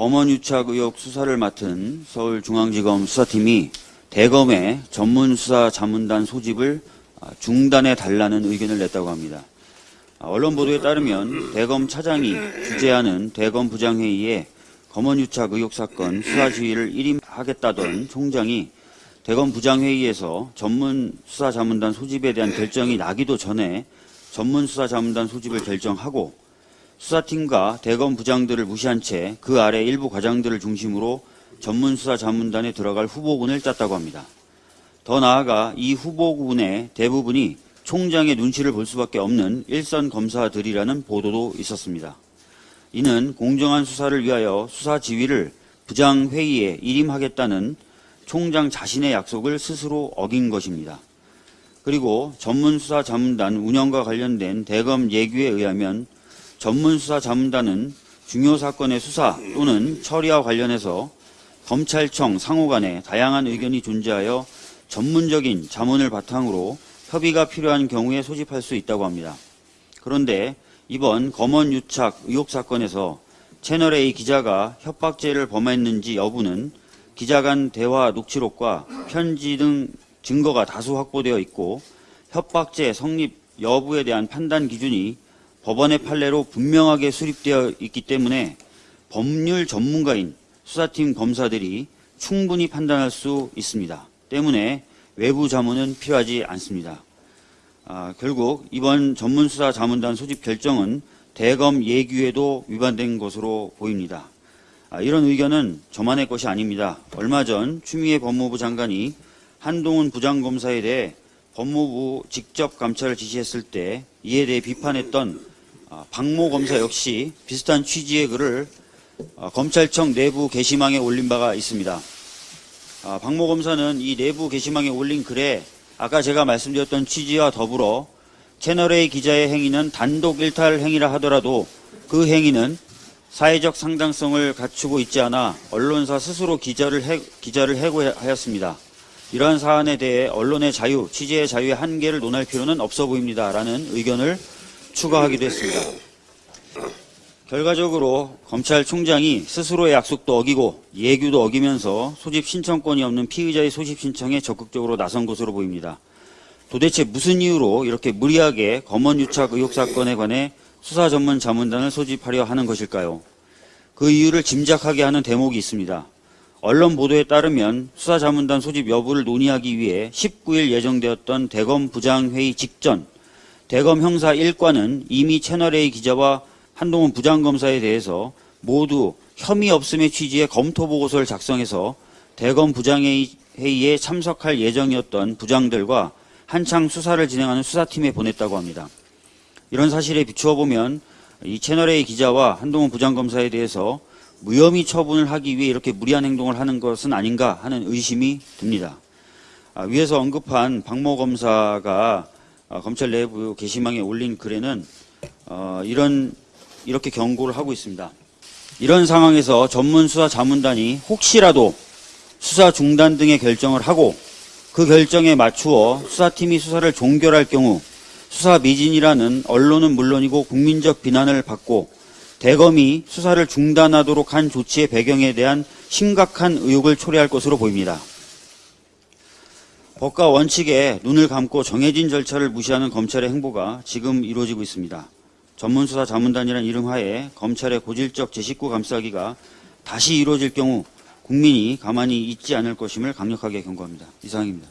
검언유착 의혹 수사를 맡은 서울중앙지검 수사팀이 대검의 전문수사 자문단 소집을 아, 중단해 달라는 의견을 냈다고 합니다. 아, 언론 보도에 따르면 대검 차장이 주재하는 대검 부장회의에 검언유착 의혹 사건 수사 지휘를 일임하겠다던 총장이 대검 부장회의에서 전문 수사 자문단 소집에 대한 결정이 나기도 전에 전문 수사 자문단 소집을 결정하고 수사팀과 대검 부장들을 무시한 채 그 아래 일부 과장들을 중심으로 전문 수사 자문단에 들어갈 후보군을 짰다고 합니다. 더 나아가 이 후보군의 대부분이 총장의 눈치를 볼 수밖에 없는 일선 검사들이라는 보도도 있었습니다. 이는 공정한 수사를 위하여 수사 지휘를 부장회의에 일임하겠다는 총장 자신의 약속을 스스로 어긴 것입니다. 그리고 전문수사 자문단 운영과 관련된 대검 예규에 의하면 전문수사 자문단은 중요 사건의 수사 또는 처리와 관련해서 검찰청 상호 간에 다양한 의견이 존재하여 전문적인 자문을 바탕으로 협의가 필요한 경우에 소집할 수 있다고 합니다. 그런데 이번 검언 유착 의혹 사건에서 채널A 기자가 협박죄를 범했는지 여부는 기자 간 대화 녹취록과 편지 등 증거가 다수 확보되어 있고 협박죄 성립 여부에 대한 판단 기준이 법원의 판례로 분명하게 수립되어 있기 때문에 법률 전문가인 수사팀 검사들이 충분히 판단할 수 있습니다. 때문에 외부 자문은 필요하지 않습니다. 아, 결국 이번 전문수사 자문단 소집 결정은 대검 예규에도 위반된 것으로 보입니다. 아, 이런 의견은 저만의 것이 아닙니다. 얼마 전 추미애 법무부 장관이 한동훈 부장검사에 대해 법무부 직접 감찰을 지시했을 때 이에 대해 비판했던 아, 박모 검사 역시 비슷한 취지의 글을 아, 검찰청 내부 게시망에 올린 바가 있습니다. 아, 박모 검사는 이 내부 게시망에 올린 글에 아까 제가 말씀드렸던 취지와 더불어 채널A 기자의 행위는 단독 일탈 행위라 하더라도 그 행위는 사회적 상당성을 갖추고 있지 않아 언론사 스스로 기자를, 해, 기자를 해고하였습니다. 이러한 사안에 대해 언론의 자유, 취재의 자유의 한계를 논할 필요는 없어 보입니다. 라는 의견을 추가하기도 했습니다. 결과적으로 검찰총장이 스스로의 약속도 어기고 예규도 어기면서 소집 신청권이 없는 피의자의 소집 신청에 적극적으로 나선 것으로 보입니다. 도대체 무슨 이유로 이렇게 무리하게 검언유착 의혹 사건에 관해 수사 전문 자문단을 소집하려 하는 것일까요? 그 이유를 짐작하게 하는 대목이 있습니다. 언론 보도에 따르면 수사 자문단 소집 여부를 논의하기 위해 19일 예정되었던 대검 부장회의 직전 대검 형사 1과는 이미 채널A 기자와 한동훈 부장검사에 대해서 모두 혐의 없음의 취지의 검토 보고서를 작성해서 대검 부장회의에 참석할 예정이었던 부장들과 한창 수사를 진행하는 수사팀에 보냈다고 합니다. 이런 사실에 비추어 보면 이 채널A 기자와 한동훈 부장검사에 대해서 무혐의 처분을 하기 위해 이렇게 무리한 행동을 하는 것은 아닌가 하는 의심이 듭니다. 아, 위에서 언급한 박모 검사가 어, 검찰 내부 게시망에 올린 글에는 어, 이런 이렇게 경고를 하고 있습니다. 이런 상황에서 전문 수사 자문단이 혹시라도 수사 중단 등의 결정을 하고 그 결정에 맞추어 수사팀이 수사를 종결할 경우 수사 미진이라는 언론은 물론이고 국민적 비난을 받고 대검이 수사를 중단하도록 한 조치의 배경에 대한 심각한 의혹을 초래할 것으로 보입니다. 법과 원칙에 눈을 감고 정해진 절차를 무시하는 검찰의 행보가 지금 이루어지고 있습니다. 전문수사 자문단이라는 이름 하에 검찰의 고질적 제19 감싸기가 다시 이루어질 경우 국민이 가만히 있지 않을 것임을 강력하게 경고합니다. 이상입니다.